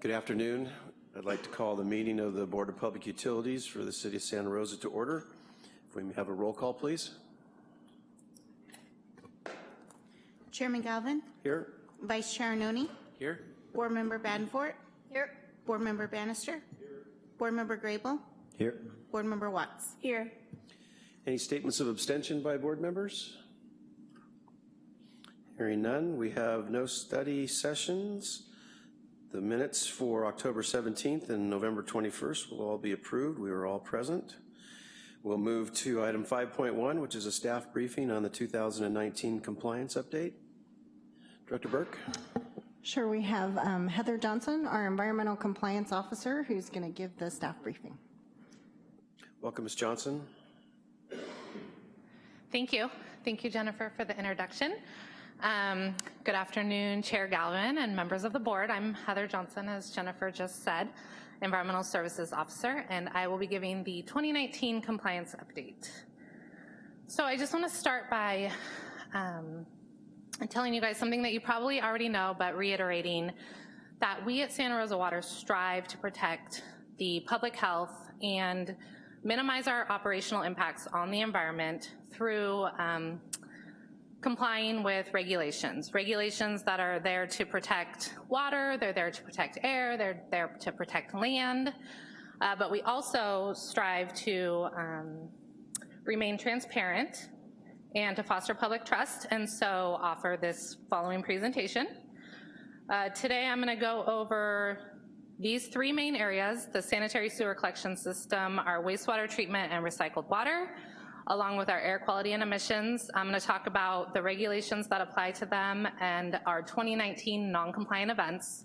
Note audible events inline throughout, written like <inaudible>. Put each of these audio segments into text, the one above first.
Good afternoon. I'd like to call the meeting of the Board of Public Utilities for the City of Santa Rosa to order. If we may have a roll call, please. Chairman Galvin, Here? Vice Chair Arnone? Here? Board Member Badenfort. Here. Board Member Bannister. Here. Board Member Grable, Here. Board Member Watts. Here. Any statements of abstention by board members? Hearing none, we have no study sessions. The minutes for October 17th and November 21st will all be approved. We were all present. We'll move to item 5.1, which is a staff briefing on the 2019 compliance update. Director Burke? Sure, we have um, Heather Johnson, our Environmental Compliance Officer, who's going to give the staff briefing. Welcome, Ms. Johnson. Thank you. Thank you, Jennifer, for the introduction. Um, good afternoon, Chair Galvin and members of the board. I'm Heather Johnson, as Jennifer just said, Environmental Services Officer, and I will be giving the 2019 compliance update. So I just want to start by um, telling you guys something that you probably already know, but reiterating that we at Santa Rosa Water strive to protect the public health and minimize our operational impacts on the environment through um, complying with regulations. Regulations that are there to protect water, they're there to protect air, they're there to protect land, uh, but we also strive to um, remain transparent and to foster public trust, and so offer this following presentation. Uh, today I'm gonna go over these three main areas, the sanitary sewer collection system, our wastewater treatment and recycled water, along with our air quality and emissions. I'm gonna talk about the regulations that apply to them and our 2019 non-compliant events.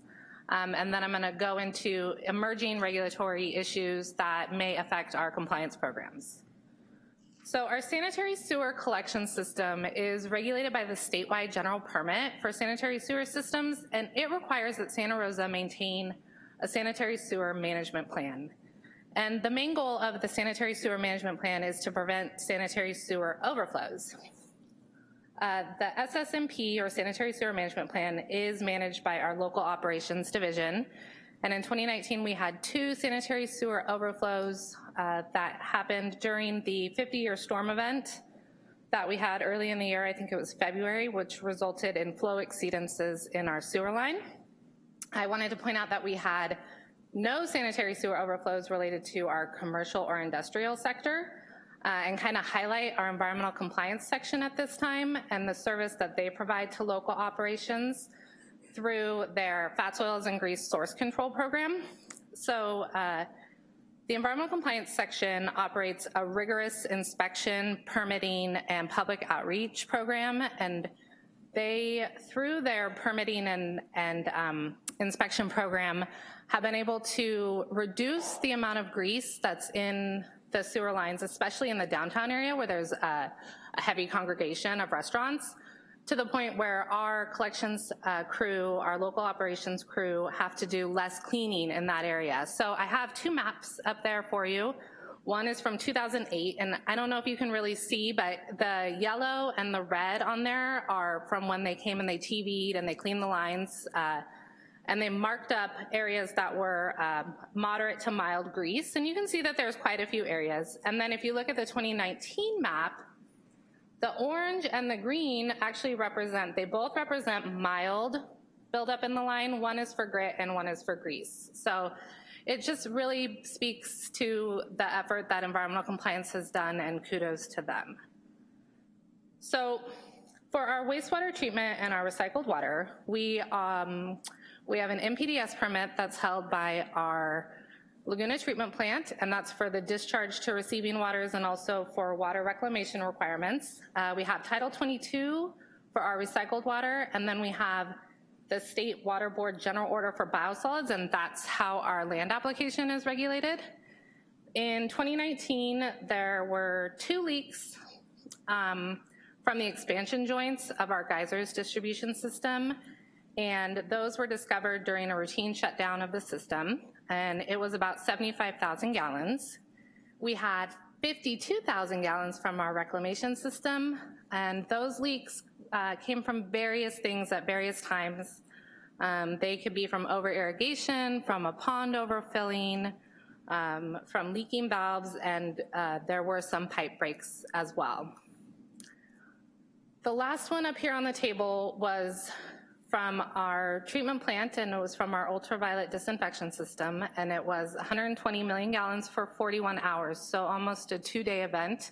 Um, and then I'm gonna go into emerging regulatory issues that may affect our compliance programs. So our sanitary sewer collection system is regulated by the statewide general permit for sanitary sewer systems, and it requires that Santa Rosa maintain a sanitary sewer management plan. And the main goal of the sanitary sewer management plan is to prevent sanitary sewer overflows. Uh, the SSMP, or Sanitary Sewer Management Plan, is managed by our local operations division. And in 2019, we had two sanitary sewer overflows uh, that happened during the 50-year storm event that we had early in the year, I think it was February, which resulted in flow exceedances in our sewer line. I wanted to point out that we had no sanitary sewer overflows related to our commercial or industrial sector, uh, and kind of highlight our environmental compliance section at this time and the service that they provide to local operations through their fats, oils, and grease source control program. So uh, the environmental compliance section operates a rigorous inspection, permitting, and public outreach program, and they, through their permitting and, and um, inspection program, have been able to reduce the amount of grease that's in the sewer lines, especially in the downtown area where there's a, a heavy congregation of restaurants, to the point where our collections uh, crew, our local operations crew, have to do less cleaning in that area. So I have two maps up there for you. One is from 2008, and I don't know if you can really see, but the yellow and the red on there are from when they came and they TV'd and they cleaned the lines, uh, and they marked up areas that were um, moderate to mild grease, and you can see that there's quite a few areas. And then if you look at the 2019 map, the orange and the green actually represent, they both represent mild buildup in the line. One is for grit and one is for grease. So it just really speaks to the effort that environmental compliance has done and kudos to them. So for our wastewater treatment and our recycled water, we, um, we have an NPDES permit that's held by our Laguna Treatment Plant, and that's for the discharge to receiving waters and also for water reclamation requirements. Uh, we have Title 22 for our recycled water, and then we have the State Water Board General Order for Biosolids, and that's how our land application is regulated. In 2019, there were two leaks um, from the expansion joints of our geysers distribution system, and those were discovered during a routine shutdown of the system, and it was about 75,000 gallons. We had 52,000 gallons from our reclamation system, and those leaks uh, came from various things at various times Um, They could be from over irrigation, from a pond overfilling, um, from leaking valves, and uh, there were some pipe breaks as well. The last one up here on the table was from our treatment plant, and it was from our ultraviolet disinfection system, and it was 120 million gallons for 41 hours, so almost a two-day event.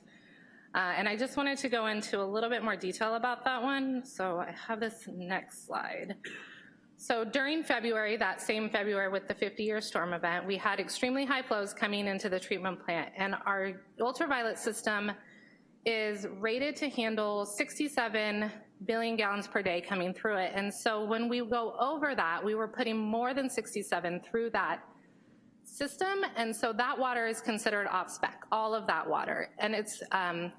Uh, And I just wanted to go into a little bit more detail about that one, so I have this next slide. So during February, that same February with the 50-year storm event, we had extremely high flows coming into the treatment plant, and our ultraviolet system is rated to handle 67 billion gallons per day coming through it. And so when we go over that, we were putting more than 67 through that system, and so that water is considered off-spec, all of that water. And it's, um,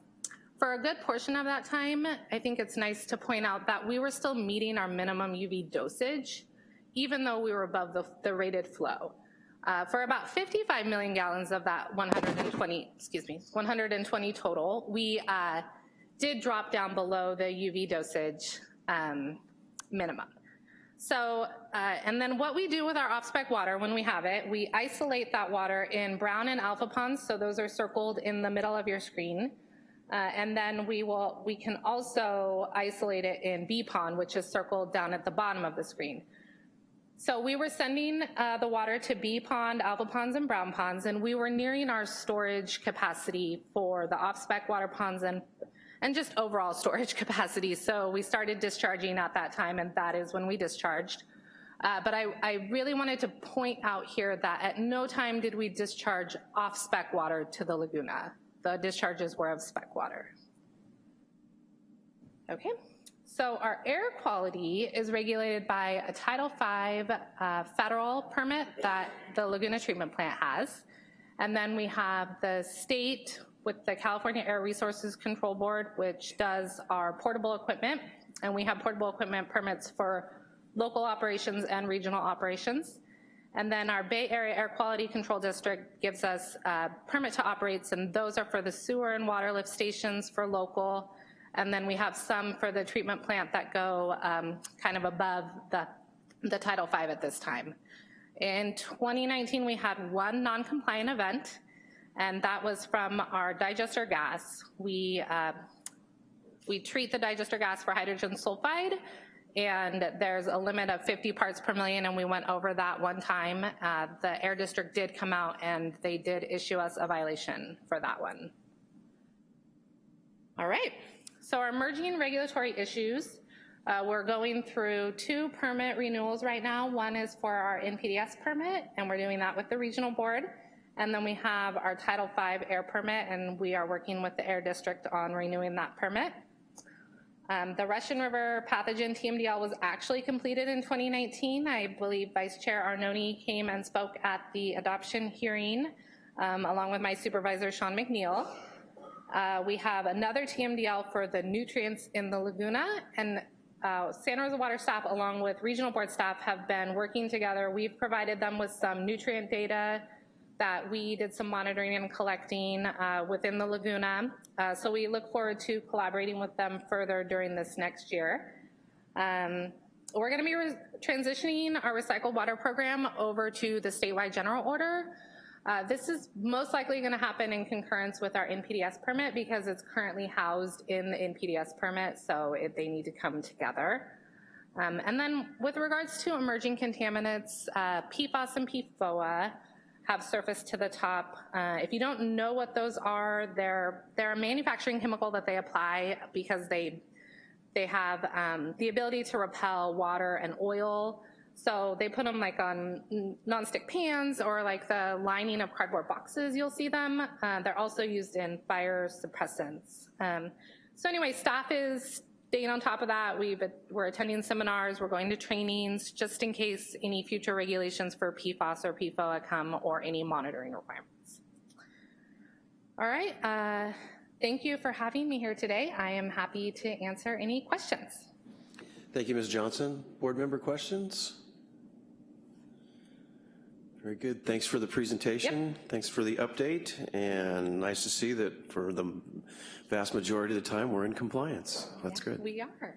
for a good portion of that time, I think it's nice to point out that we were still meeting our minimum UV dosage, even though we were above the, the rated flow. Uh, For about 55 million gallons of that 120, excuse me, 120 total, we uh, did drop down below the UV dosage um, minimum. So, uh, and then what we do with our off-spec water when we have it, we isolate that water in brown and alpha ponds, so those are circled in the middle of your screen. Uh, And then we will, we can also isolate it in B pond, which is circled down at the bottom of the screen. So we were sending uh, the water to B pond, alpha ponds, and brown ponds, and we were nearing our storage capacity for the off-spec water ponds and, and just overall storage <laughs> capacity. So we started discharging at that time, and that is when we discharged. Uh, But I, I really wanted to point out here that at no time did we discharge off-spec water to the Laguna. The discharges were of spec water. Okay, so our air quality is regulated by a Title V uh, federal permit that the Laguna Treatment Plant has. And then we have the state with the California Air Resources Control Board, which does our portable equipment. And we have portable equipment permits for local operations and regional operations. And then our Bay Area Air Quality Control District gives us uh, permit to operates, and those are for the sewer and water lift stations for local. And then we have some for the treatment plant that go um, kind of above the, the Title V at this time. In 2019, we had one non-compliant event, and that was from our digester gas. We, uh, we treat the digester gas for hydrogen sulfide, and there's a limit of 50 parts per million, and we went over that one time. Uh, The air district did come out, and they did issue us a violation for that one. All right, so our emerging regulatory issues, uh, we're going through two permit renewals right now. One is for our NPDES permit, and we're doing that with the regional board. And then we have our Title V air permit, and we are working with the air district on renewing that permit. Um, The Russian River pathogen TMDL was actually completed in 2019. I believe Vice Chair Arnone came and spoke at the adoption hearing, um, along with my supervisor, Sean McNeil. Uh, We have another TMDL for the nutrients in the Laguna, and uh, Santa Rosa Water staff, along with regional board staff, have been working together. We've provided them with some nutrient data that we did some monitoring and collecting uh, within the Laguna. Uh, So we look forward to collaborating with them further during this next year. Um, We're going to be transitioning our recycled water program over to the statewide general order. Uh, This is most likely going to happen in concurrence with our NPDES permit because it's currently housed in the NPDES permit, so it- they need to come together. Um, And then with regards to emerging contaminants, uh, PFAS and PFOA have surfaced to the top. Uh, If you don't know what those are, they're, they're a manufacturing chemical that they apply because they, they have um, the ability to repel water and oil. So they put them like on nonstick pans or like the lining of cardboard boxes, you'll see them. Uh, They're also used in fire suppressants. Um, So anyway, staff is staying on top of that. We've, we're attending seminars, we're going to trainings, just in case any future regulations for PFAS or PFOA come or any monitoring requirements. All right, uh, thank you for having me here today. I am happy to answer any questions. Thank you, Ms. Johnson. Board member questions? Very good. Thanks for the presentation. Thanks for the update, and nice to see that for the vast majority of the time, we're in compliance. That's good. We are.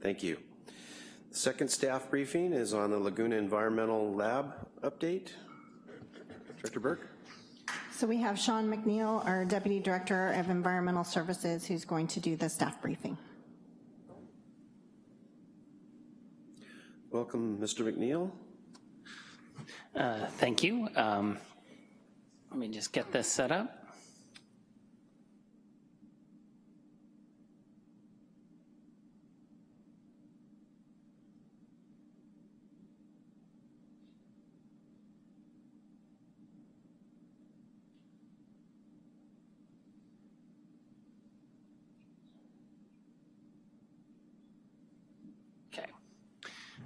Thank you. Second staff briefing is on the Laguna Environmental Lab update. Director Burke? So we have Sean McNeil, our Deputy Director of Environmental Services, who's going to do the staff briefing. Welcome, Mr. McNeil. Uh, Thank you. Um, Let me just get this set up.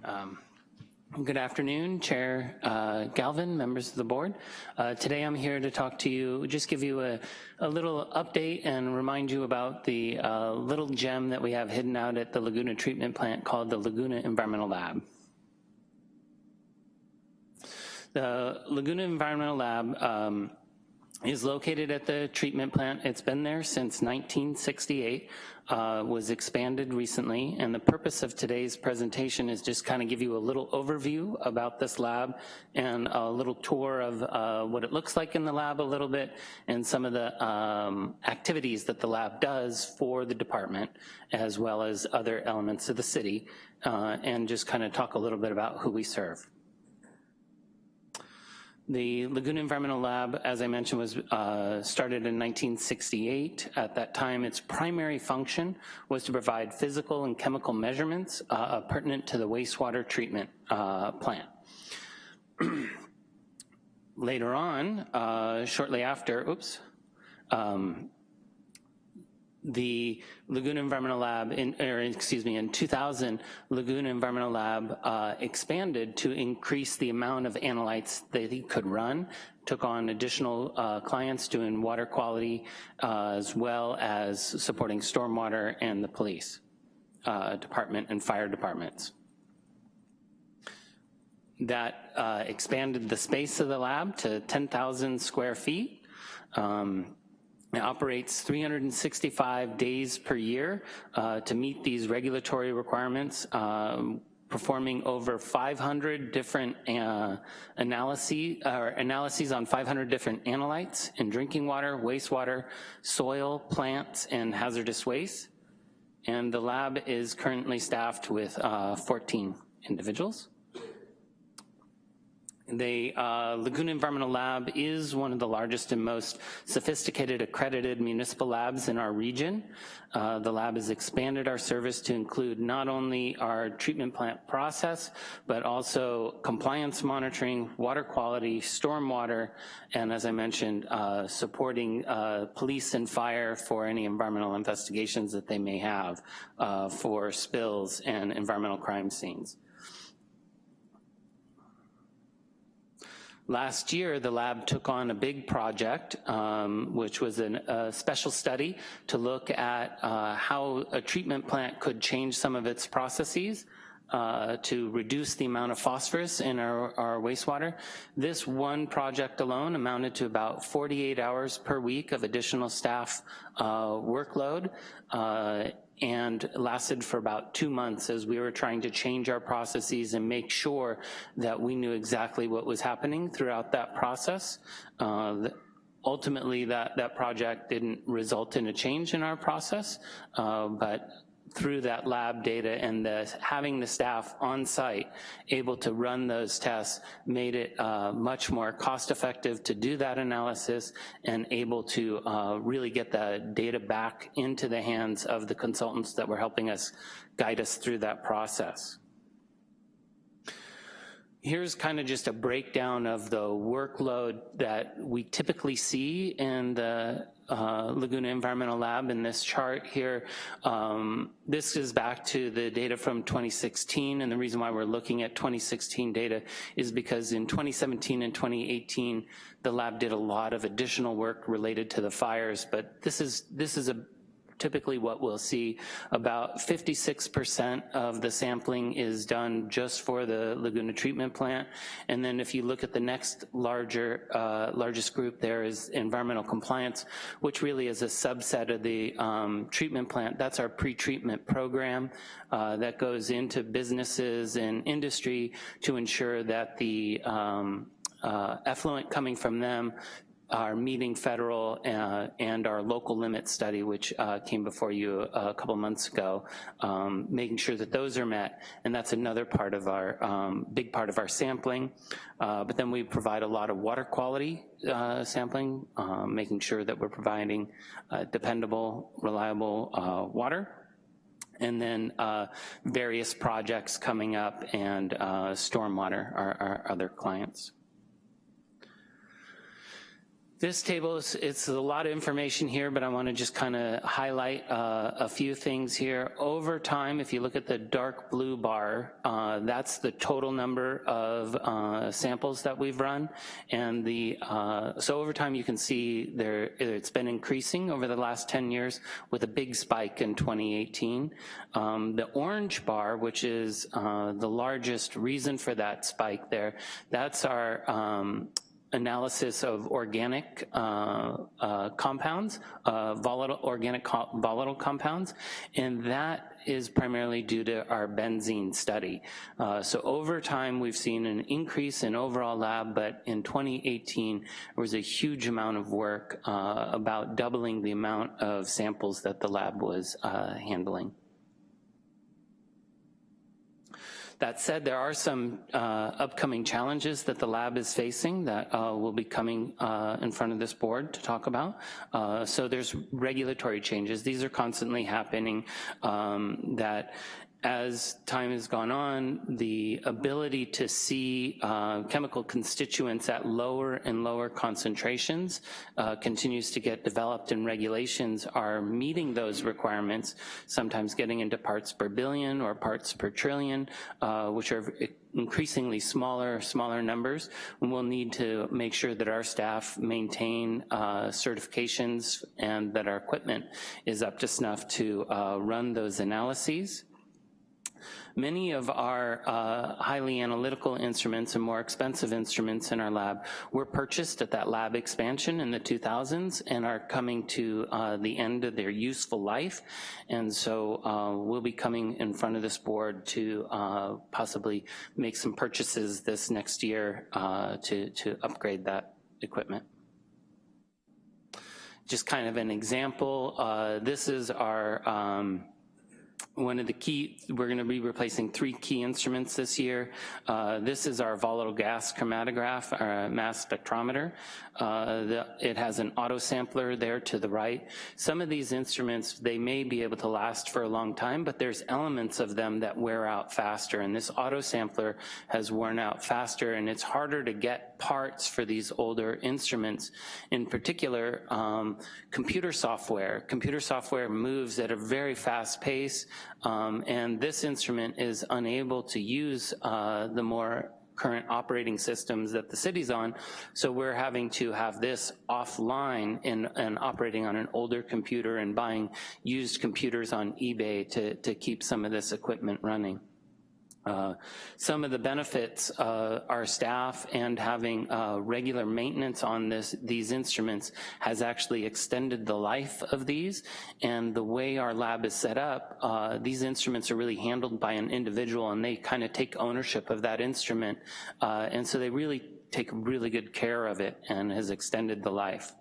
Um, Good afternoon, Chair uh, Galvin, members of the board. Uh, Today I'm here to talk to you, just give you a, a little update and remind you about the uh, little gem that we have hidden out at the Laguna Treatment Plant called the Laguna Environmental Lab. The Laguna Environmental Lab um, is located at the treatment plant. It's been there since 1968, uh, was expanded recently, and the purpose of today's presentation is just kind of give you a little overview about this lab and a little tour of uh, what it looks like in the lab a little bit and some of the um, activities that the lab does for the department as well as other elements of the city uh, and just kind of talk a little bit about who we serve. The Laguna Environmental Lab, as I mentioned, was uh, started in 1968. At that time, its primary function was to provide physical and chemical measurements uh, pertinent to the wastewater treatment uh, plant. <clears throat> Later on, uh, shortly after, oops, um, the Laguna Environmental Lab, in, or excuse me, in 2000, Laguna Environmental Lab uh, expanded to increase the amount of analytes that he could run, took on additional uh, clients doing water quality, uh, as well as supporting stormwater and the police uh, department and fire departments. That uh, expanded the space of the lab to 10,000 square feet. Um, it operates 365 days per year uh, to meet these regulatory requirements, um, performing over 500 different uh, analyses, analyses on 500 different analytes in drinking water, wastewater, soil, plants, and hazardous waste. And the lab is currently staffed with uh, 14 individuals. The uh, Laguna Environmental Lab is one of the largest and most sophisticated accredited municipal labs in our region. Uh, the lab has expanded our service to include not only our treatment plant process, but also compliance monitoring, water quality, stormwater, and as I mentioned, uh, supporting uh, police and fire for any environmental investigations that they may have uh, for spills and environmental crime scenes. Last year, the lab took on a big project, um, which was an, a special study to look at uh, how a treatment plant could change some of its processes uh, to reduce the amount of phosphorus in our, our, wastewater. This one project alone amounted to about 48 hours per week of additional staff uh, workload. And lasted for about two months as we were trying to change our processes and make sure that we knew exactly what was happening throughout that process. Uh, ultimately, that, that project didn't result in a change in our process, uh, but through that lab data and the, having the staff on site able to run those tests made it uh, much more cost effective to do that analysis and able to uh, really get the data back into the hands of the consultants that were helping us guide us through that process. Here's kind of just a breakdown of the workload that we typically see in the uh, Laguna Environmental Lab in this chart here. Um, this is back to the data from 2016, and the reason why we're looking at 2016 data is because in 2017 and 2018, the lab did a lot of additional work related to the fires, but this is, this is a typically what we'll see, about 56% of the sampling is done just for the Laguna treatment plant. And then if you look at the next larger, uh, largest group there is environmental compliance, which really is a subset of the um, treatment plant. That's our pre-treatment program uh, that goes into businesses and industry to ensure that the um, uh, effluent coming from them are meeting federal uh, and our local limit study, which uh, came before you a, couple months ago, um, making sure that those are met, and that's another part of our, um, big part of our sampling. Uh, but then we provide a lot of water quality uh, sampling, um, making sure that we're providing uh, dependable, reliable uh, water and then uh, various projects coming up and uh, stormwater are our other clients. This table, is it's a lot of information here, but I wanna just kinda highlight uh, a few things here. Over time, if you look at the dark blue bar, uh, that's the total number of uh, samples that we've run. And the, uh, so over time you can see there, it's been increasing over the last 10 years with a big spike in 2018. Um, the orange bar, which is uh, the largest reason for that spike there, that's our um, analysis of organic uh, uh, compounds, uh, volatile organic co volatile compounds, and that is primarily due to our benzene study. Uh, so over time, we've seen an increase in overall lab, but in 2018, there was a huge amount of work, uh, about doubling the amount of samples that the lab was uh, handling. That said, there are some uh, upcoming challenges that the lab is facing that uh, will be coming uh, in front of this board to talk about. Uh, so there's regulatory changes. These are constantly happening um, that as time has gone on, the ability to see uh, chemical constituents at lower and lower concentrations uh, continues to get developed and regulations are meeting those requirements, sometimes getting into parts per billion or parts per trillion, uh, which are increasingly smaller, smaller numbers. We'll need to make sure that our staff maintain uh, certifications and that our equipment is up to snuff to uh, run those analyses. Many of our uh, highly analytical instruments and more expensive instruments in our lab were purchased at that lab expansion in the 2000s and are coming to uh, the end of their useful life. And so uh, we'll be coming in front of this board to uh, possibly make some purchases this next year uh, to, to upgrade that equipment just kind of an example, uh, this is our um, one of the key, we're gonna be replacing three key instruments this year. Uh, this is our volatile gas chromatograph, our mass spectrometer. Uh, the, it has an auto sampler there to the right. Some of these instruments, they may be able to last for a long time, but there's elements of them that wear out faster, and this auto sampler has worn out faster, and it's harder to get parts for these older instruments. In particular, um, computer software. Computer software moves at a very fast pace, um, and this instrument is unable to use uh, the more current operating systems that the city's on, so we're having to have this offline and, and operating on an older computer and buying used computers on eBay to, to keep some of this equipment running. Uh, some of the benefits, uh, our staff and having uh, regular maintenance on this, these instruments has actually extended the life of these. And the way our lab is set up, uh, these instruments are really handled by an individual and they kind of take ownership of that instrument. Uh, and so they really take really good care of it and has extended the life.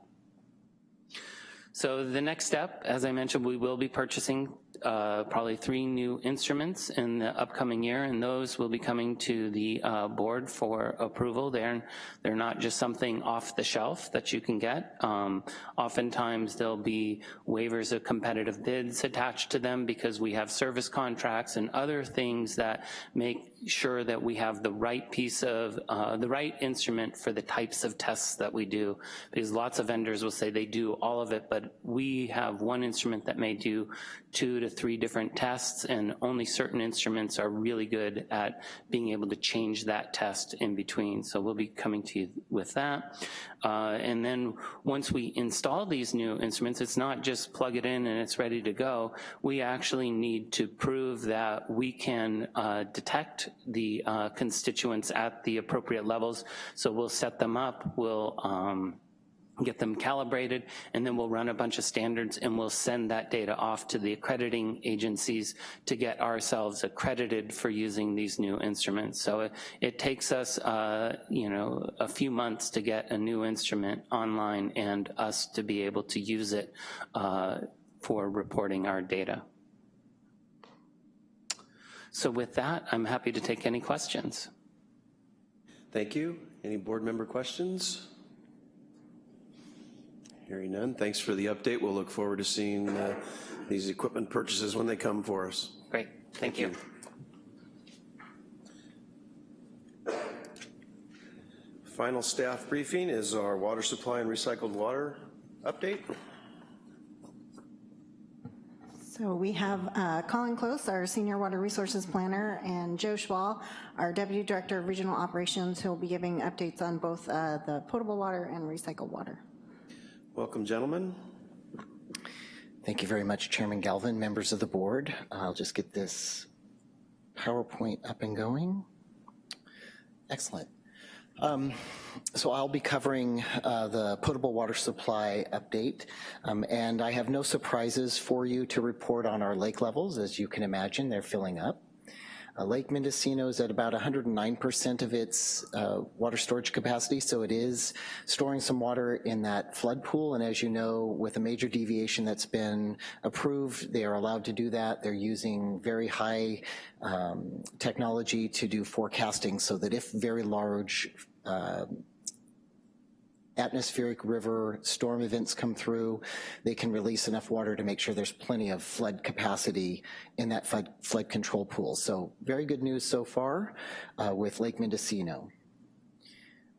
So the next step, as I mentioned, we will be purchasing uh, probably three new instruments in the upcoming year, and those will be coming to the uh, board for approval. They're, they're not just something off the shelf that you can get. Um, oftentimes there'll be waivers of competitive bids attached to them because we have service contracts and other things that make sure that we have the right piece of, uh, the right instrument for the types of tests that we do. Because lots of vendors will say they do all of it, but we have one instrument that may do two to three different tests, and only certain instruments are really good at being able to change that test in between. So we'll be coming to you with that. Uh, and then once we install these new instruments, it's not just plug it in and it's ready to go. We actually need to prove that we can uh, detect the uh, constituents at the appropriate levels. So we'll set them up, we'll um, get them calibrated, and then we'll run a bunch of standards and we'll send that data off to the accrediting agencies to get ourselves accredited for using these new instruments. So it, it takes us, uh, you know, a few months to get a new instrument online and us to be able to use it uh, for reporting our data. So with that, I'm happy to take any questions. Thank you. Any board member questions? Hearing none, thanks for the update. We'll look forward to seeing uh, these equipment purchases when they come for us. Great, thank you. Final staff briefing is our water supply and recycled water update. So we have uh, Colin Close, our Senior Water Resources Planner, and Joe Schwal, our Deputy Director of Regional Operations, who will be giving updates on both uh, the potable water and recycled water. Welcome, gentlemen. Thank you very much, Chairman Galvin, members of the board. I'll just get this PowerPoint up and going. Excellent. Um, so I'll be covering uh, the potable water supply update, um, and I have no surprises for you to report on our lake levels. As you can imagine, they're filling up. Uh, Lake Mendocino is at about 109% of its uh, water storage capacity, so it is storing some water in that flood pool, and as you know, with a major deviation that's been approved, they are allowed to do that. They're using very high um, technology to do forecasting so that if very large uh, atmospheric river storm events come through, they can release enough water to make sure there's plenty of flood capacity in that flood, flood control pool. So very good news so far uh, with Lake Mendocino.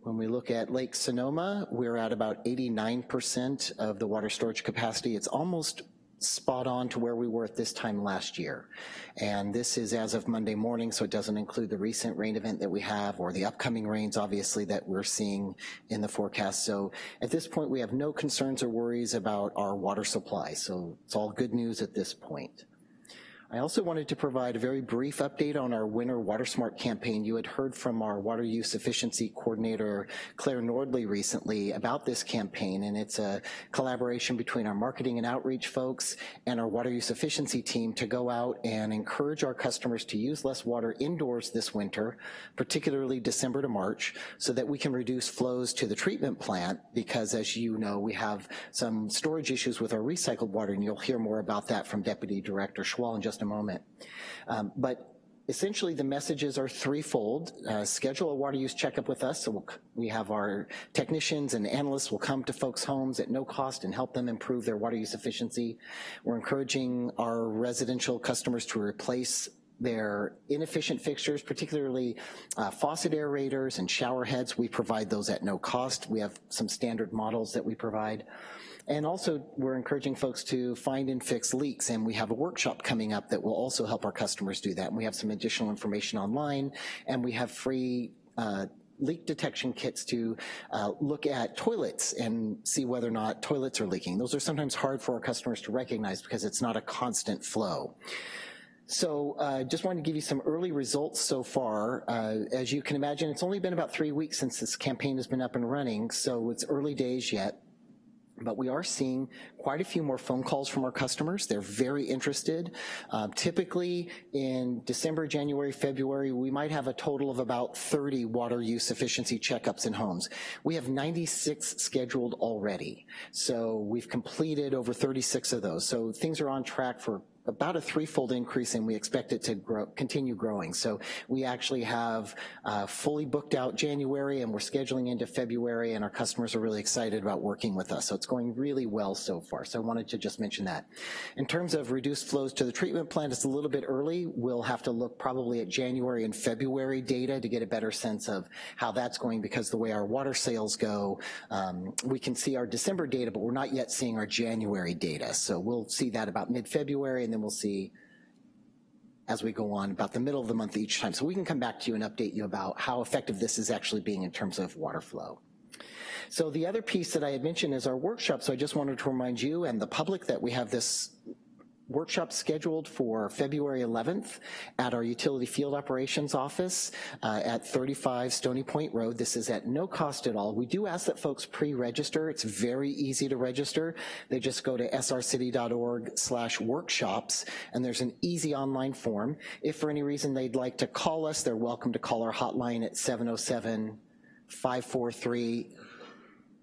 When we look at Lake Sonoma, we're at about 89% of the water storage capacity. It's almost spot on to where we were at this time last year. And this is as of Monday morning, so it doesn't include the recent rain event that we have or the upcoming rains, obviously, that we're seeing in the forecast. So at this point, we have no concerns or worries about our water supply. So it's all good news at this point. I also wanted to provide a very brief update on our Winter Water Smart campaign. You had heard from our water use efficiency coordinator, Claire Nordley, recently about this campaign, and it's a collaboration between our marketing and outreach folks and our water use efficiency team to go out and encourage our customers to use less water indoors this winter, particularly December to March, so that we can reduce flows to the treatment plant, because as you know, we have some storage issues with our recycled water, and you'll hear more about that from Deputy Director Schwal in just a moment. Um, but essentially the messages are threefold. Uh, schedule a water use checkup with us, so we'll, we have our technicians and analysts will come to folks' homes at no cost and help them improve their water use efficiency. We're encouraging our residential customers to replace their inefficient fixtures, particularly uh, faucet aerators and shower heads. We provide those at no cost. We have some standard models that we provide. And also, we're encouraging folks to find and fix leaks, and we have a workshop coming up that will also help our customers do that. And we have some additional information online, and we have free uh, leak detection kits to uh, look at toilets and see whether or not toilets are leaking. Those are sometimes hard for our customers to recognize because it's not a constant flow. So uh, just wanted to give you some early results so far. Uh, as you can imagine, it's only been about three weeks since this campaign has been up and running, so it's early days yet but we are seeing quite a few more phone calls from our customers. They're very interested. Uh, typically in December, January, February, we might have a total of about 30 water use efficiency checkups in homes. We have 96 scheduled already. So we've completed over 36 of those. So things are on track for about a threefold increase and we expect it to grow, continue growing. So we actually have uh, fully booked out January and we're scheduling into February and our customers are really excited about working with us. So it's going really well so far. So I wanted to just mention that. In terms of reduced flows to the treatment plant, it's a little bit early. We'll have to look probably at January and February data to get a better sense of how that's going because the way our water sales go, um, we can see our December data, but we're not yet seeing our January data. So we'll see that about mid-February and then we'll see as we go on about the middle of the month each time. So we can come back to you and update you about how effective this is actually being in terms of water flow. So the other piece that I had mentioned is our workshop. So I just wanted to remind you and the public that we have this workshop scheduled for February 11th at our utility field operations office uh, at 35 Stony Point Road. This is at no cost at all. We do ask that folks pre-register. It's very easy to register. They just go to srcity.org slash workshops and there's an easy online form. If for any reason they'd like to call us, they're welcome to call our hotline at 707 543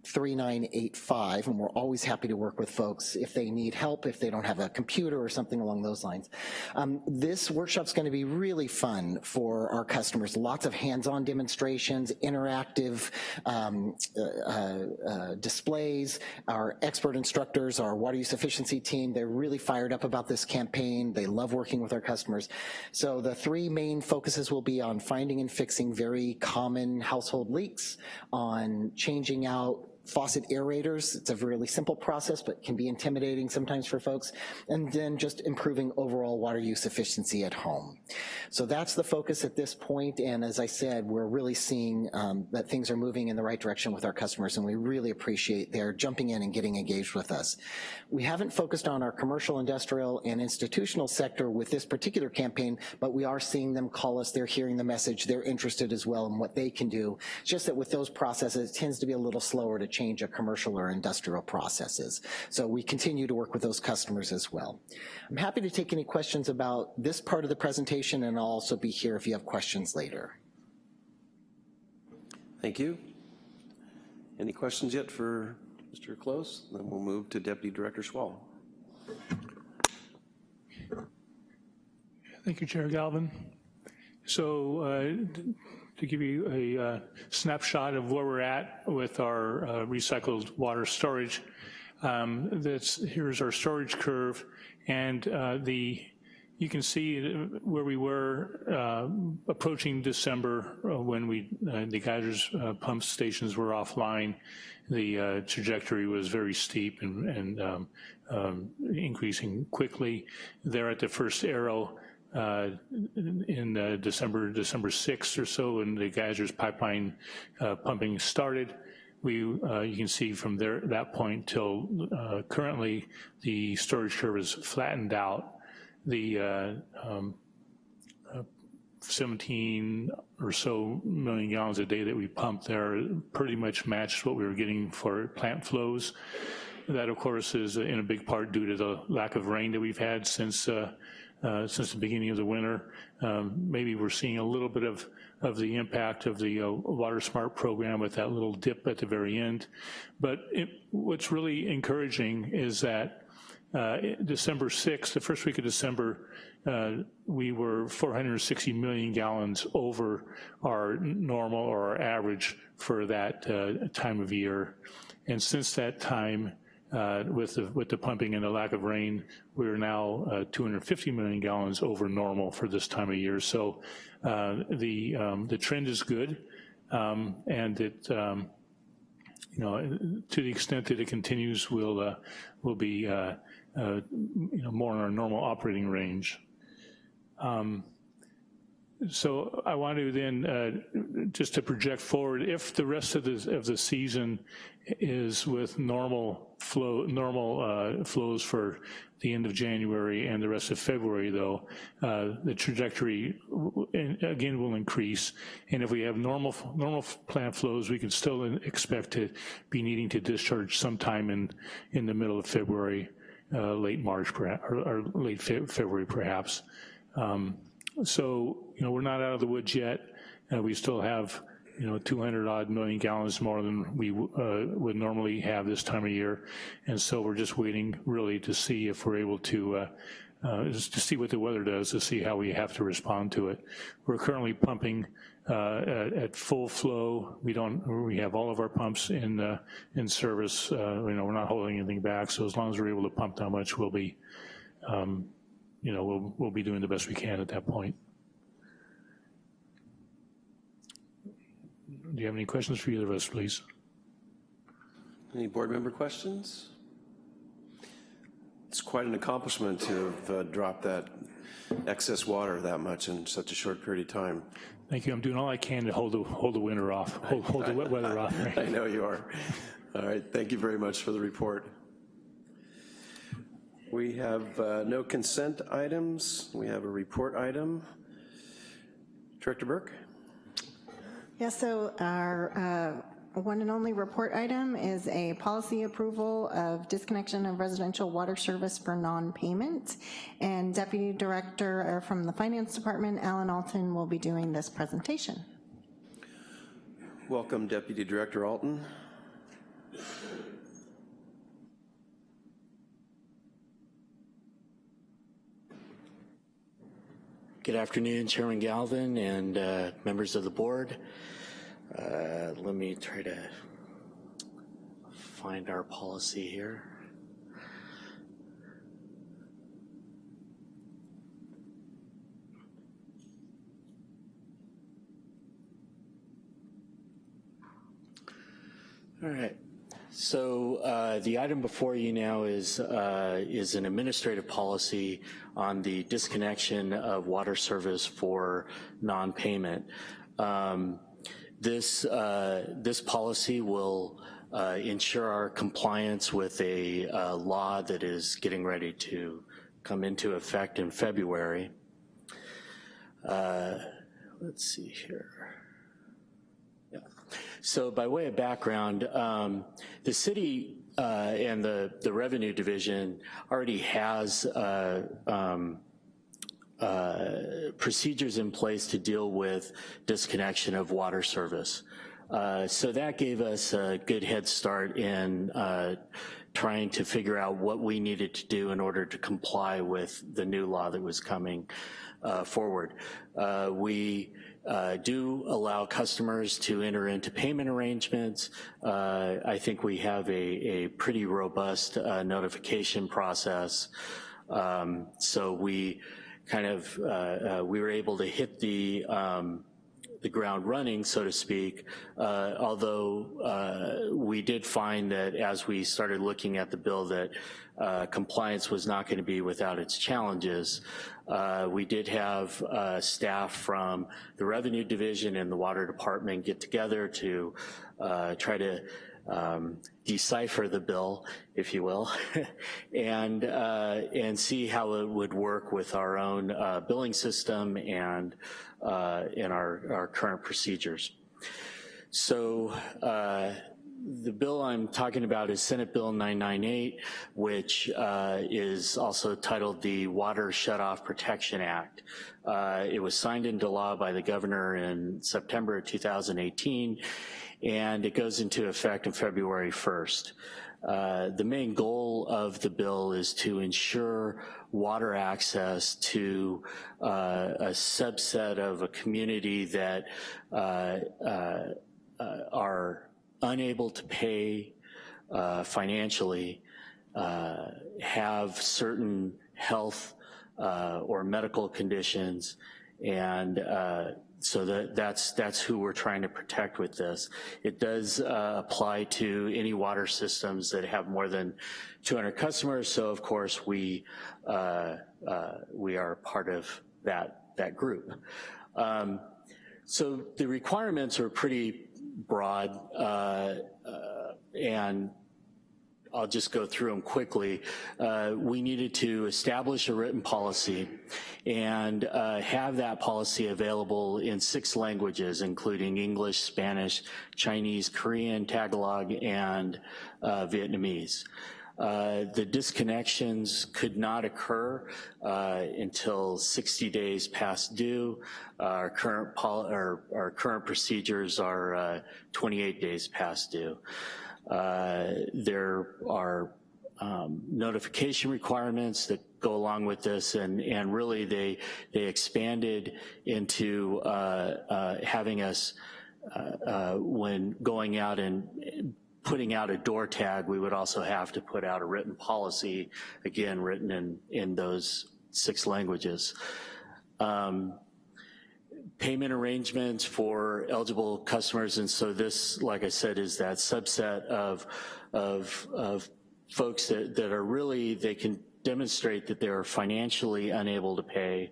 3985, and we're always happy to work with folks if they need help, if they don't have a computer or something along those lines. Um, this workshop's gonna be really fun for our customers. Lots of hands-on demonstrations, interactive um, uh, uh, uh, displays. Our expert instructors, our water use efficiency team, they're really fired up about this campaign. They love working with our customers. So the three main focuses will be on finding and fixing very common household leaks, on changing out faucet aerators. It's a really simple process, but can be intimidating sometimes for folks. And then just improving overall water use efficiency at home. So that's the focus at this point, and as I said, we're really seeing um, that things are moving in the right direction with our customers, and we really appreciate their jumping in and getting engaged with us. We haven't focused on our commercial, industrial, and institutional sector with this particular campaign, but we are seeing them call us, they're hearing the message, they're interested as well in what they can do. It's just that with those processes, it tends to be a little slower to change a commercial or industrial processes. So we continue to work with those customers as well. I'm happy to take any questions about this part of the presentation and I'll also be here if you have questions later. Thank you. Any questions yet for Mr. Close? Then we'll move to Deputy Director Schwal. Thank you, Chair Galvin. So uh, to give you a uh, snapshot of where we're at with our uh, recycled water storage. Um, this, here's our storage curve, and uh, the you can see where we were uh, approaching December uh, when we uh, the geysers pump stations were offline. The trajectory was very steep and, and um, um, increasing quickly. There at the first arrow, uh, in uh, December, December 6th or so, when the geysers pipeline uh, pumping started. We, uh, you can see from there, that point till uh, currently, the storage curve is flattened out. The uh, um, 17 or so million gallons a day that we pumped there pretty much matched what we were getting for plant flows. That, of course, is in a big part due to the lack of rain that we've had since uh, since the beginning of the winter. Um, maybe we're seeing a little bit of, of the impact of the uh, Water Smart program with that little dip at the very end. But it, what's really encouraging is that uh, December 6th, the first week of December, uh, we were 460 million gallons over our normal or our average for that uh, time of year. And since that time, uh, with, the, with the pumping and the lack of rain, we're now uh, 250 million gallons over normal for this time of year. So uh, the, um, the trend is good, um, and it, um, you know, to the extent that it continues, we'll, uh, we'll be, uh, you know, more in our normal operating range. Um, so I want to then, uh, just to project forward, if the rest of the, of the season is with normal flow, normal uh, flows for the end of January and the rest of February though, uh, the trajectory again will increase. And if we have normal, normal plant flows, we can still expect to be needing to discharge sometime in, in the middle of February, uh, late March or, or late fe February perhaps. Um, so, you know, we're not out of the woods yet. Uh, we still have, you know, 200 odd million gallons more than we uh, would normally have this time of year. And so we're just waiting really to see if we're able to uh, uh, to see what the weather does, to see how we have to respond to it. We're currently pumping uh, at, at full flow. We don't, we have all of our pumps in, uh, in service. Uh, you know, we're not holding anything back, so as long as we're able to pump that much, we'll be, um, you know, we'll, we'll be doing the best we can at that point. Do you have any questions for either of us, please? Any board member questions? It's quite an accomplishment to have uh, dropped that excess water that much in such a short period of time. Thank you. I'm doing all I can to hold the, hold the winter off, hold, hold the wet weather off. <laughs> I know you are. All right, thank you very much for the report. We have uh, no consent items. We have a report item. Director Burke? Yeah, so our uh, one and only report item is a policy approval of disconnection of residential water service for non-payment. And Deputy Director uh, from the Finance Department, Alan Alton, will be doing this presentation. Welcome, Deputy Director Alton. Good afternoon, Chairman Galvin and uh, members of the board. Uh, let me try to find our policy here. All right. So uh, the item before you now is uh, is an administrative policy on the disconnection of water service for non-payment. Um, this uh, this policy will uh, ensure our compliance with a uh, law that is getting ready to come into effect in February. Uh, let's see here. So by way of background, um, the city uh, and the, the revenue division already has uh, um, uh, procedures in place to deal with disconnection of water service. Uh, so that gave us a good head start in uh, trying to figure out what we needed to do in order to comply with the new law that was coming uh, forward. we uh, do allow customers to enter into payment arrangements. Uh, I think we have a, a pretty robust uh, notification process. Um, so we kind of, uh, uh, we were able to hit the, um, the ground running, so to speak, uh, although we did find that as we started looking at the bill that uh, compliance was not going to be without its challenges. Uh, we did have uh, staff from the Revenue Division and the Water Department get together to uh, try to um, decipher the bill, if you will, <laughs> and, uh, and see how it would work with our own uh, billing system and in our, our current procedures. So the bill I'm talking about is Senate Bill 998, which uh, is also titled the Water Shutoff Protection Act. Uh, it was signed into law by the governor in September 2018, and it goes into effect on February 1st. Uh, the main goal of the bill is to ensure water access to uh, a subset of a community that uh, uh, are unable to pay uh, financially uh, have certain health uh, or medical conditions and uh, so that, that's, that's who we're trying to protect with this. It does uh, apply to any water systems that have more than 200 customers, so of course we, uh, we are part of that, that group. Um, so the requirements are pretty broad, uh, uh, and I'll just go through them quickly. Uh, we needed to establish a written policy and uh, have that policy available in six languages, including English, Spanish, Chinese, Korean, Tagalog, and uh, Vietnamese. Uh, the disconnections could not occur uh, until 60 days past due. Uh, our, current our, our, current procedures are uh, 28 days past due. Uh, there are um, notification requirements that go along with this, and, and really they, they expanded into having us, uh, uh, when going out and putting out a door tag, we would also have to put out a written policy, again, written in, in those six languages. Um, payment arrangements for eligible customers, and so this, like I said, is that subset of, of, of folks that, that are really, they can demonstrate that they're financially unable to pay,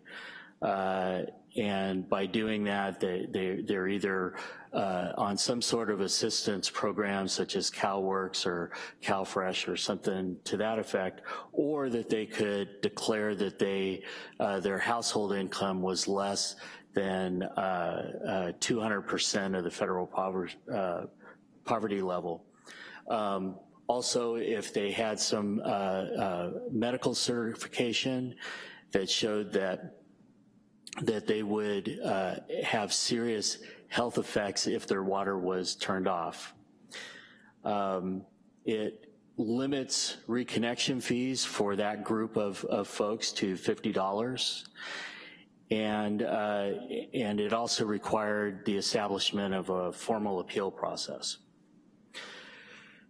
uh, and by doing that, they, they, they're either uh, on some sort of assistance program such as CalWorks or CalFresh or something to that effect, or that they could declare that they, uh, their household income was less than 200% of the federal poverty, uh, poverty level. Um, also, if they had some uh, uh, medical certification that showed that that they would uh, have serious health effects if their water was turned off. Um, it limits reconnection fees for that group of, of folks to $50. And, uh, and it also required the establishment of a formal appeal process.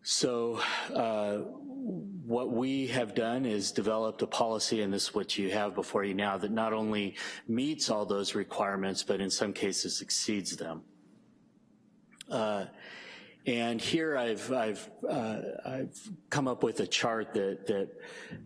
So uh, what we have done is developed a policy, and this is what you have before you now, that not only meets all those requirements, but in some cases exceeds them. Uh, and here I've, I've, uh, I've come up with a chart that, that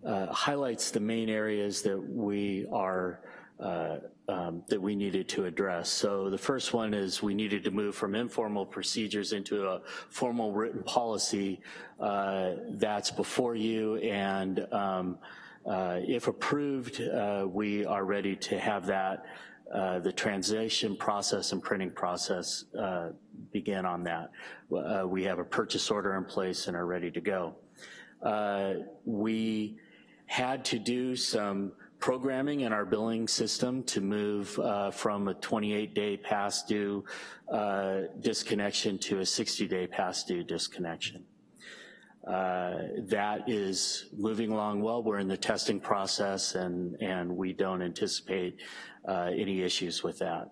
uh, highlights the main areas that we are uh, um, that we needed to address. So the first one is we needed to move from informal procedures into a formal written policy uh, that's before you and um, uh, if approved, uh, we are ready to have that, uh, the translation process and printing process uh, begin on that. we have a purchase order in place and are ready to go. we had to do some programming in our billing system to move uh, from a 28-day past due uh, disconnection to a 60-day past due disconnection. Uh, that is moving along well. We're in the testing process and, and we don't anticipate uh, any issues with that.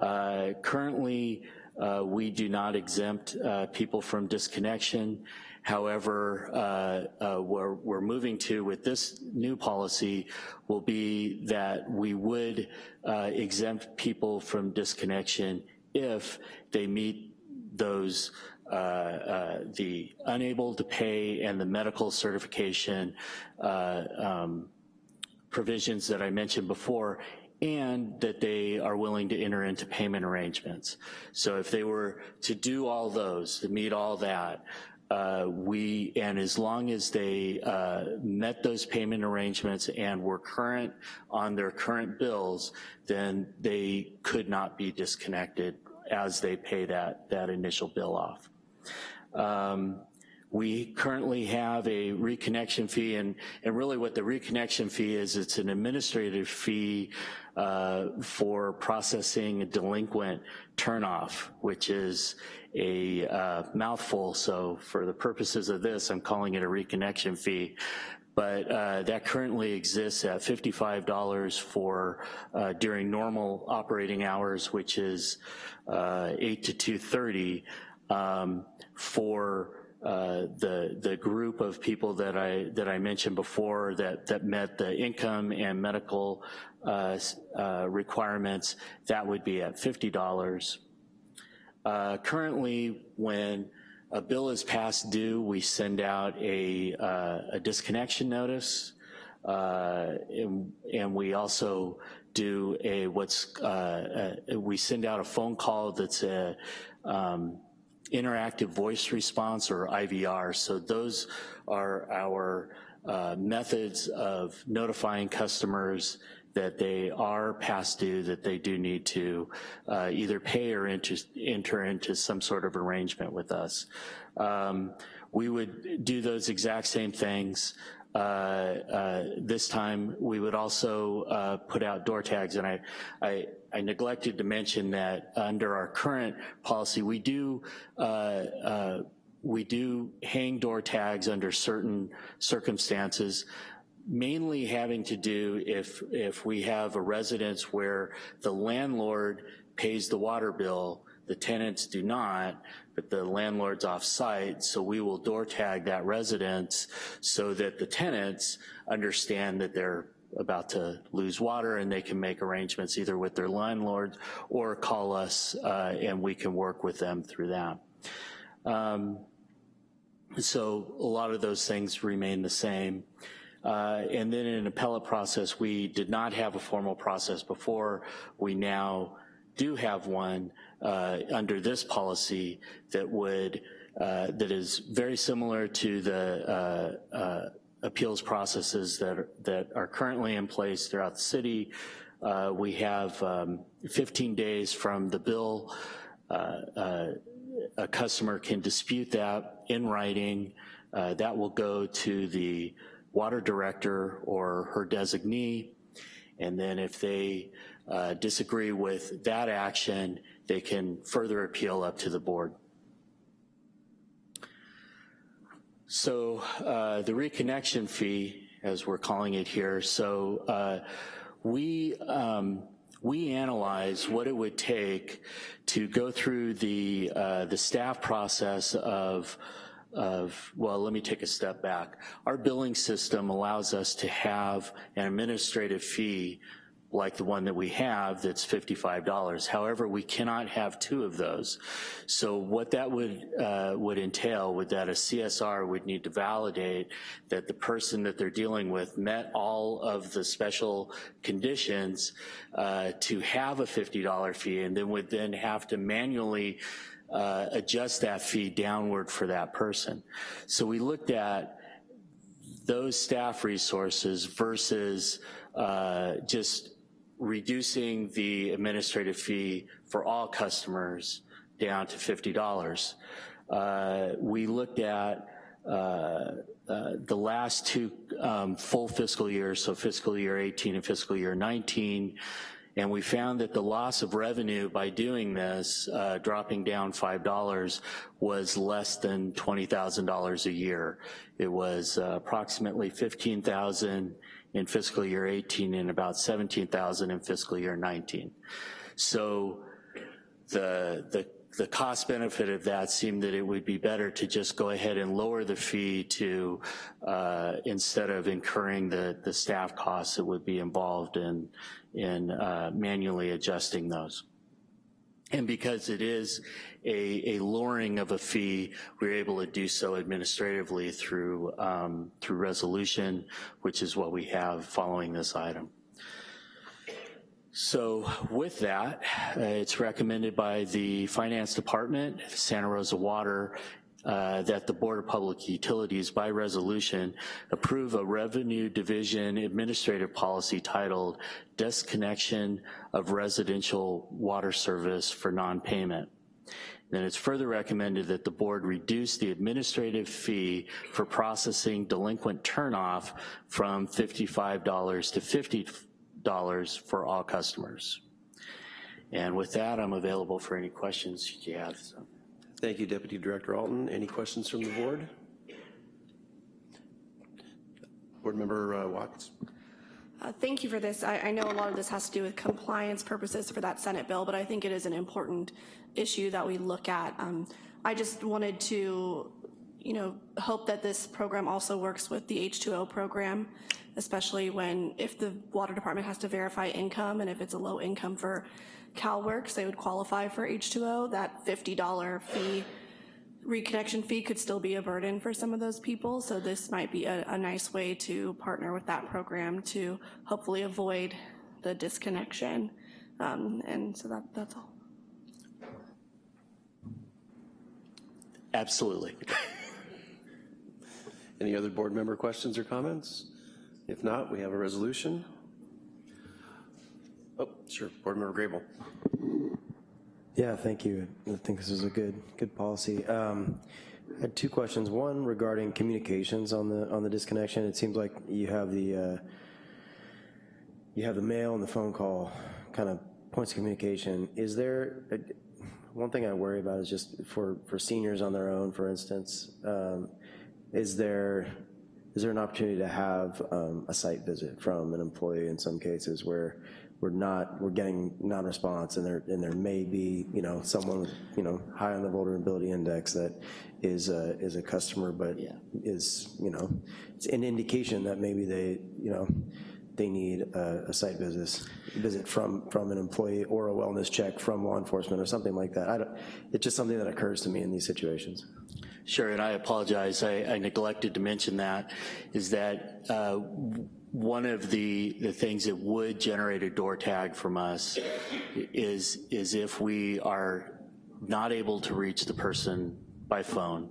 Uh, currently, uh, we do not exempt people from disconnection. However, uh, uh, where we're moving to with this new policy will be that we would uh, exempt people from disconnection if they meet those uh, uh, the unable to pay and the medical certification uh, um, provisions that I mentioned before and that they are willing to enter into payment arrangements. So if they were to do all those, to meet all that, uh, we, and as long as they uh, met those payment arrangements and were current on their current bills, then they could not be disconnected as they pay that, that initial bill off. Um, we currently have a reconnection fee, and, and really what the reconnection fee is, it's an administrative fee uh, for processing a delinquent turnoff, which is a uh, mouthful, so for the purposes of this, I'm calling it a reconnection fee. But uh, that currently exists at $55 for uh, during normal operating hours, which is uh, 8 to 2.30 um, for uh, the the group of people that I that I mentioned before that that met the income and medical uh, uh, requirements, that would be at fifty dollars. Uh, currently, when a bill is past due, we send out a, uh, a disconnection notice, and, and, we also do a what's we send out a phone call that's a um, interactive voice response or IVR. So those are our uh, methods of notifying customers that they are past due, that they do need to uh, either pay or enter, enter, into some sort of arrangement with us. Um, we would do those exact same things. Uh, uh, this time we would also uh, put out door tags and I, I, I, neglected to mention that under our current policy we do uh, uh, we do hang door tags under certain circumstances mainly having to do if, if we have a residence where the landlord pays the water bill, the tenants do not, but the landlord's off-site, so we will door tag that residence so that the tenants understand that they're about to lose water and they can make arrangements either with their landlord or call us uh, and we can work with them through that. Um, so a lot of those things remain the same. Uh, and then in an appellate process, we did not have a formal process before. We now do have one uh, under this policy that would, uh, that is very similar to the uh, uh, appeals processes that are, that are currently in place throughout the city. Uh, we have um, 15 days from the bill. a customer can dispute that in writing. that will go to the water director or her designee. And then if they uh, disagree with that action, they can further appeal up to the board. So uh, the reconnection fee, as we're calling it here, so uh, we, um, we analyze what it would take to go through the, uh, the staff process of of, well, let me take a step back. Our billing system allows us to have an administrative fee like the one that we have that's $55. However, we cannot have two of those. So what that would, uh, would entail would that a CSR would need to validate that the person that they're dealing with met all of the special conditions uh, to have a $50 fee and then would then have to manually uh, adjust that fee downward for that person. So we looked at those staff resources versus uh, just reducing the administrative fee for all customers down to $50. Uh, we looked at uh, uh, the last two um, full fiscal years, so fiscal year 18 and fiscal year 19, and we found that the loss of revenue by doing this, uh, dropping down $5, was less than $20,000 a year. It was uh, approximately 15,000 in fiscal year 18 and about 17,000 in fiscal year 19. So the, the, the cost benefit of that seemed that it would be better to just go ahead and lower the fee to, uh, instead of incurring the, the staff costs that would be involved in, in uh, manually adjusting those. And because it is a, a lowering of a fee, we're able to do so administratively through, um, through resolution, which is what we have following this item. So with that, uh, it's recommended by the Finance Department, Santa Rosa Water, uh, that the Board of Public Utilities by resolution approve a revenue division administrative policy titled disconnection of residential water service for non-payment. Then it's further recommended that the board reduce the administrative fee for processing delinquent turnoff from $55 to $50 for all customers. And with that, I'm available for any questions you have. So. Thank you, Deputy Director Alton. Any questions from the board? Board Member uh, Watts. Uh, thank you for this. I, I, know a lot of this has to do with compliance purposes for that Senate bill, but I think it is an important issue that we look at. Um, I just wanted to, you know, hope that this program also works with the H2O program, especially when if the water department has to verify income and if it's a low income for CalWORKs, they would qualify for H2O, that $50 fee, reconnection fee could still be a burden for some of those people. So this might be a, a nice way to partner with that program to hopefully avoid the disconnection. Um, and so that, that's all. Absolutely. <laughs> Any other board member questions or comments? If not, we have a resolution. Oh, sure, Board Member Grable. Yeah, thank you. I think this is a good good policy. Um, I had two questions. One regarding communications on the on the disconnection. It seems like you have the uh, you have the mail and the phone call kind of points of communication. Is there a, one thing I worry about is just for for seniors on their own, for instance. Um, is there is there an opportunity to have um, a site visit from an employee in some cases where we're not, we're getting non-response and there, and there may be, you know, someone, with, you know, high on the vulnerability index that is a, is a customer, but is, you know, it's an indication that maybe they, you know, they need a, a site visit, visit from, from an employee or a wellness check from law enforcement or something like that. I don't, it's just something that occurs to me in these situations. Sure, and I apologize, I, I neglected to mention that, is that uh, one of the, the things that would generate a door tag from us is, is if we are not able to reach the person by phone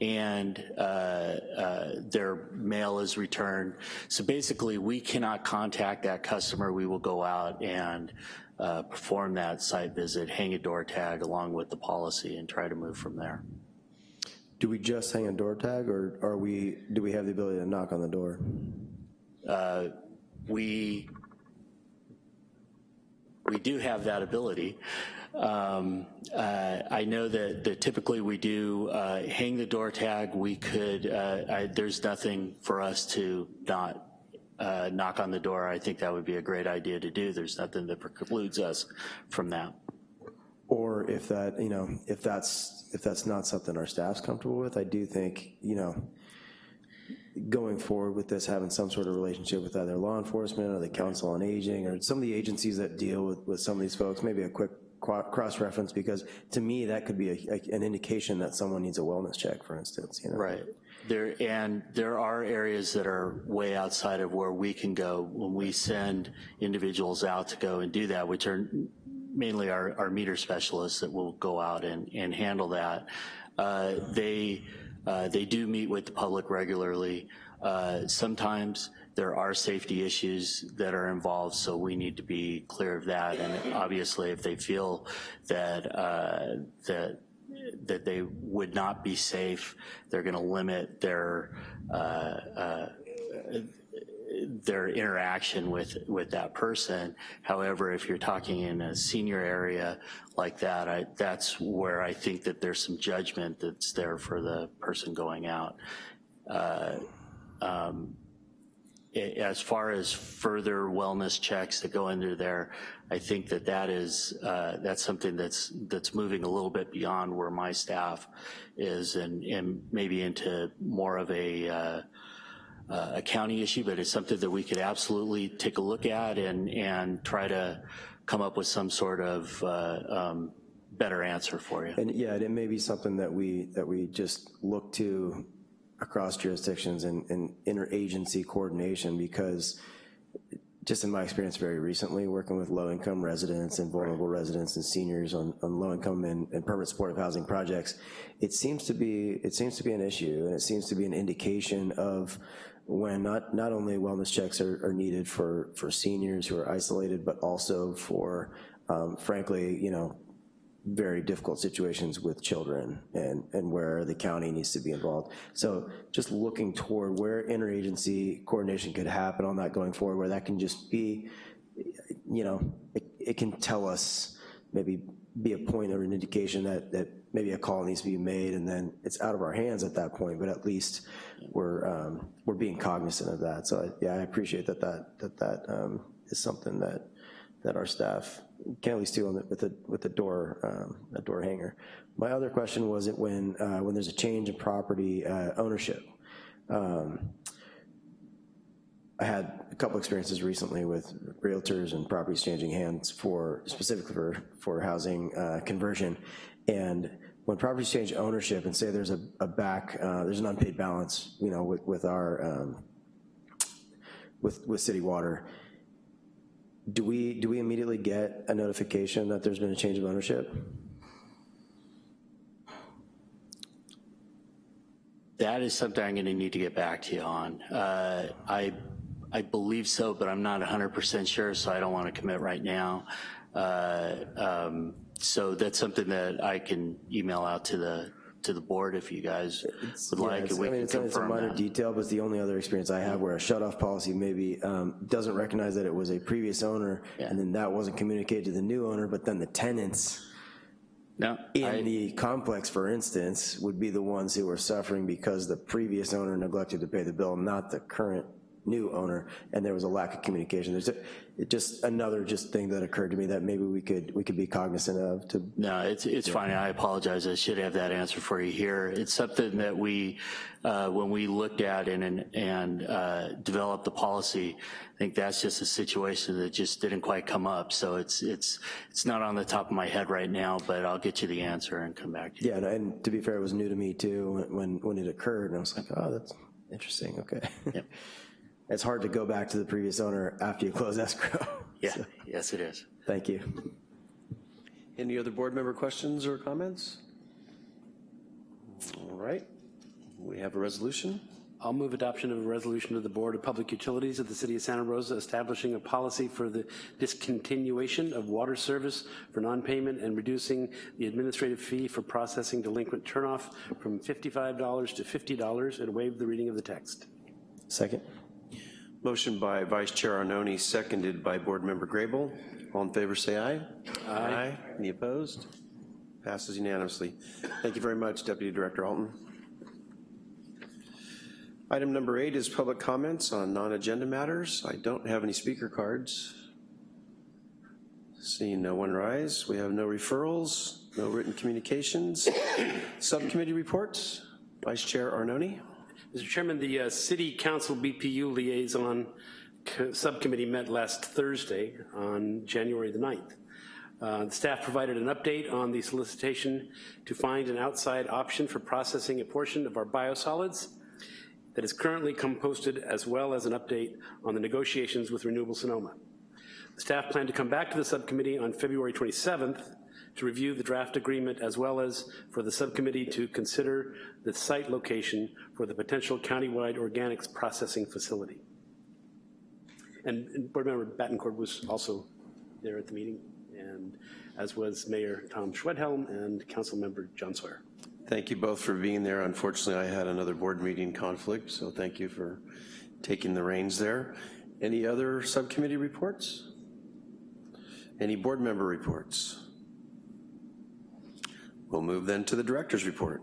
and uh, uh, their mail is returned. So basically, we cannot contact that customer. We will go out and uh, perform that site visit, hang a door tag along with the policy and try to move from there. Do we just hang a door tag or are we, do we have the ability to knock on the door? Uh, we we do have that ability. Um, uh, I know that, that typically we do uh, hang the door tag. We could, uh, I, there's nothing for us to not uh, knock on the door. I think that would be a great idea to do. There's nothing that precludes us from that. Or if that, you know, if that's, if that's not something our staff's comfortable with, I do think, you know, going forward with this, having some sort of relationship with either law enforcement or the Council on Aging or some of the agencies that deal with, with some of these folks, maybe a quick cross-reference, because to me, that could be a, a, an indication that someone needs a wellness check, for instance, you know? Right. There, and there are areas that are way outside of where we can go when we send individuals out to go and do that, which are mainly our, our meter specialists that will go out and, and handle that. Uh, they, uh, they do meet with the public regularly. Uh, sometimes there are safety issues that are involved, so we need to be clear of that. And obviously, if they feel that uh, that that they would not be safe, they're going to limit their uh, uh, their interaction with, with that person. However, if you're talking in a senior area like that, I, that's where I think that there's some judgment that's there for the person going out. Uh, um, as far as further wellness checks that go into there, I think that that is, uh, that's something that's, that's moving a little bit beyond where my staff is and, and maybe into more of a, uh, uh, a county issue, but it's something that we could absolutely take a look at and, and try to come up with some sort of uh, um, better answer for you. And yeah, it may be something that we, that we just look to across jurisdictions and, and interagency coordination because just in my experience very recently, working with low-income residents and vulnerable residents and seniors on, on low-income and, and permanent supportive housing projects, it seems to be it seems to be an issue, and it seems to be an indication of when not, not only wellness checks are, are needed for, for seniors who are isolated, but also for, um, frankly, you know, very difficult situations with children and, and where the county needs to be involved. So just looking toward where interagency coordination could happen on that going forward, where that can just be, you know, it, it can tell us, maybe be a point or an indication that, that maybe a call needs to be made and then it's out of our hands at that point, but at least we're, um, we're being cognizant of that. So yeah, I appreciate that that, that, that um, is something that, that our staff can at least do the, with the, with the door, um, a door hanger. My other question was it when, uh, when there's a change in property uh, ownership. Um, I had a couple experiences recently with realtors and properties changing hands for, specifically for, for housing uh, conversion. And when properties change ownership and say there's a, a back, uh, there's an unpaid balance, you know, with, with our, um, with, with city water, do we, do we immediately get a notification that there's been a change of ownership? That is something I'm gonna need to get back to you on. Uh, I, I believe so, but I'm not 100% sure, so I don't wanna commit right now. Uh, um, so that's something that I can email out to the to the board if you guys would Yeah, like, we I mean, can it's, a- it's a minor that. detail, but it's the only other experience I have where a shut-off policy maybe um, doesn't recognize that it was a previous owner, and then that wasn't communicated to the new owner, but then the tenants No, in I- the complex, for instance, would be the ones who are suffering because the previous owner neglected to pay the bill, not the current new owner, and there was a lack of communication. There's a, it just, another just thing that occurred to me that maybe we could, we could be cognizant of to, No, it's, it's fine. I apologize. I should have that answer for you here. It's something that we, uh, when we looked at and, and- and uh, developed the policy, I think that's just a situation that just didn't quite come up. So it's, it's, it's not on the top of my head right now, but I'll get you the answer and come back to you. yeah, and- and to be fair, it was new to me too when, when it occurred, and I was like, oh, that's interesting, okay. <laughs> It's hard to go back to the previous owner after you close escrow. <laughs> Yeah, So, yes, it is. Thank you. Any other board member questions or comments? All right, we have a resolution. I'll move adoption of a resolution of the Board of Public Utilities of the City of Santa Rosa establishing a policy for the discontinuation of water service for non-payment and reducing the administrative fee for processing delinquent turnoff from $55 to $50 and waive the reading of the text. Second? Motion by Vice Chair Arnone, seconded by Board Member Grable. All in favor, say aye. Aye. Any opposed? Passes unanimously. Thank you very much, Deputy Director Alton. Item number eight is public comments on non-agenda matters. I don't have any speaker cards. Seeing no one rise, we have no referrals, no written communications. Subcommittee reports, Vice Chair Arnone. Mr. Chairman, the uh, City Council BPU Liaison Subcommittee met last Thursday on January the 9th. Uh, The staff provided an update on the solicitation to find an outside option for processing a portion of our biosolids that is currently composted, as well as an update on the negotiations with Renewable Sonoma. The staff plan to come back to the subcommittee on February 27th to review the draft agreement as well as for the subcommittee to consider the site location for the potential countywide organics processing facility. And Board Member Battencourt was also there at the meeting, and as was Mayor Tom Schwedhelm and Council Member John Sawyer. Thank you both for being there. Unfortunately, I had another board meeting conflict, so thank you for taking the reins there. Any other subcommittee reports? Any board member reports? We'll move then to the director's report.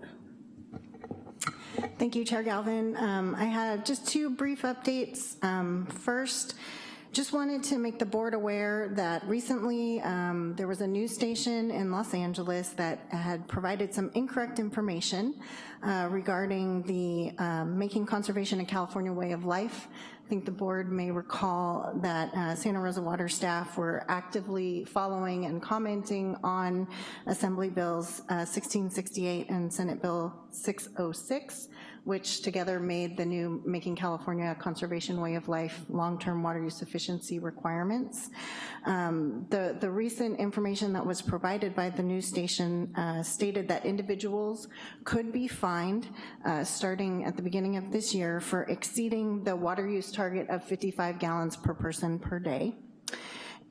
Thank you, Chair Galvin. Um, I had just two brief updates. Um, First, just wanted to make the board aware that recently um, there was a news station in Los Angeles that had provided some incorrect information uh, regarding the um, Making Conservation a California Way of Life. I think the board may recall that uh, Santa Rosa Water staff were actively following and commenting on Assembly Bills uh, 1668 and Senate Bill 606, which together made the new Making California a Conservation Way of Life long-term water use efficiency requirements. Um, The, the recent information that was provided by the news station uh, stated that individuals could be fined uh, starting at the beginning of this year for exceeding the water use target of 55 gallons per person per day.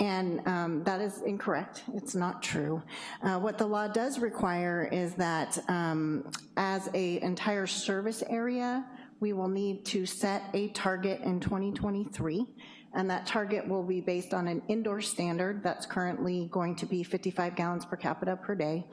And um, that is incorrect, it's not true. Uh, What the law does require is that um, as a entire service area, we will need to set a target in 2023, and that target will be based on an indoor standard that's currently going to be 55 gallons per capita per day,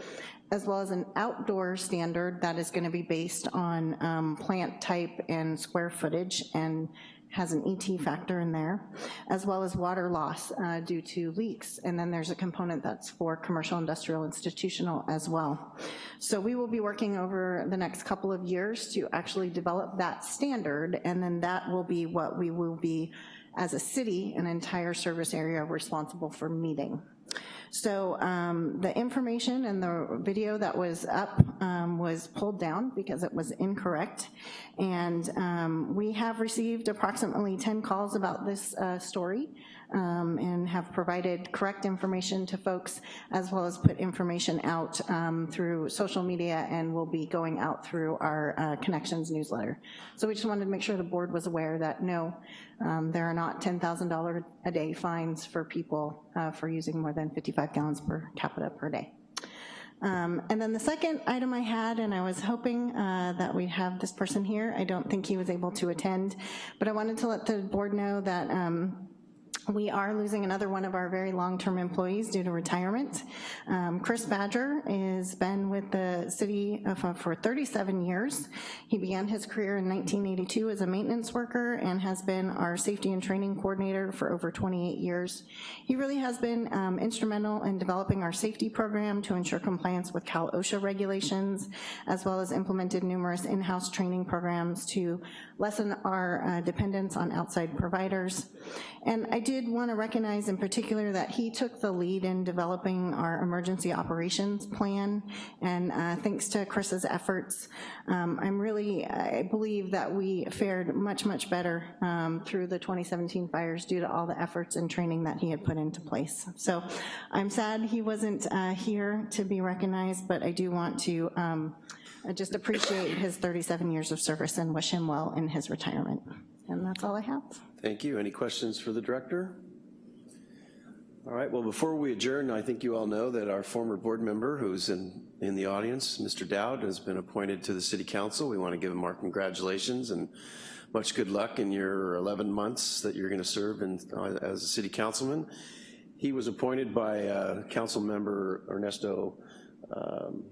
as well as an outdoor standard that is gonna be based on um, plant type and square footage and has an ET factor in there, as well as water loss uh, due to leaks. And then there's a component that's for commercial, industrial, institutional as well. So we will be working over the next couple of years to actually develop that standard, and then that will be what we will be, as a city, an entire service area responsible for meeting. So um, the information and the video that was up um, was pulled down because it was incorrect. And um, we have received approximately 10 calls about this uh, story um, and have provided correct information to folks as well as put information out um, through social media and will be going out through our uh, Connections newsletter. So we just wanted to make sure the board was aware that no, um, there are not $10,000 a day fines for people uh, for using more than 55 gallons per capita per day. Um, And then the second item I had, and I was hoping uh, that we'd have this person here, I don't think he was able to attend, but I wanted to let the board know that um, we are losing another one of our very long-term employees due to retirement. Um, Chris Badger has been with the city of- for 37 years. He began his career in 1982 as a maintenance worker and has been our safety and training coordinator for over 28 years. He really has been um, instrumental in developing our safety program to ensure compliance with Cal OSHA regulations, as well as implemented numerous in-house training programs to lessen our uh, dependence on outside providers. And I did want to recognize in particular that he took the lead in developing our emergency operations plan, and uh, thanks to Chris's efforts, um, I'm really, I believe that we fared much, much better um, through the 2017 fires due to all the efforts and training that he had put into place. So I'm sad he wasn't uh, here to be recognized, but I do want to um, just appreciate his 37 years of service and wish him well in his retirement. And that's all I have. Thank you. Any questions for the director? All right, well, before we adjourn, I think you all know that our former board member who's in, in the audience, Mr. Dowd, has been appointed to the city council. We want to give him our congratulations and much good luck in your 11 months that you're going to serve in, uh, as a city councilman. He was appointed by uh, council member Ernesto um,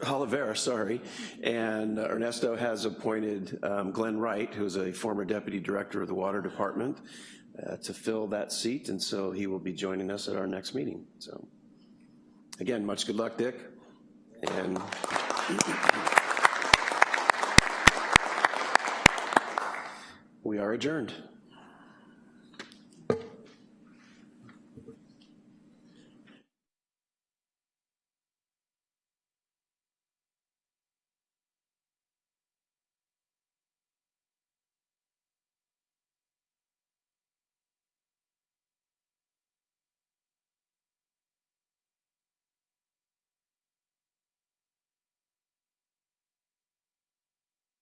Olivera, sorry, and Ernesto has appointed um, Glenn Wright, who's a former deputy director of the water department, uh, to fill that seat, and so he will be joining us at our next meeting. So, again, much good luck, Dick, and <clears throat> we are adjourned.